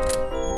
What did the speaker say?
Música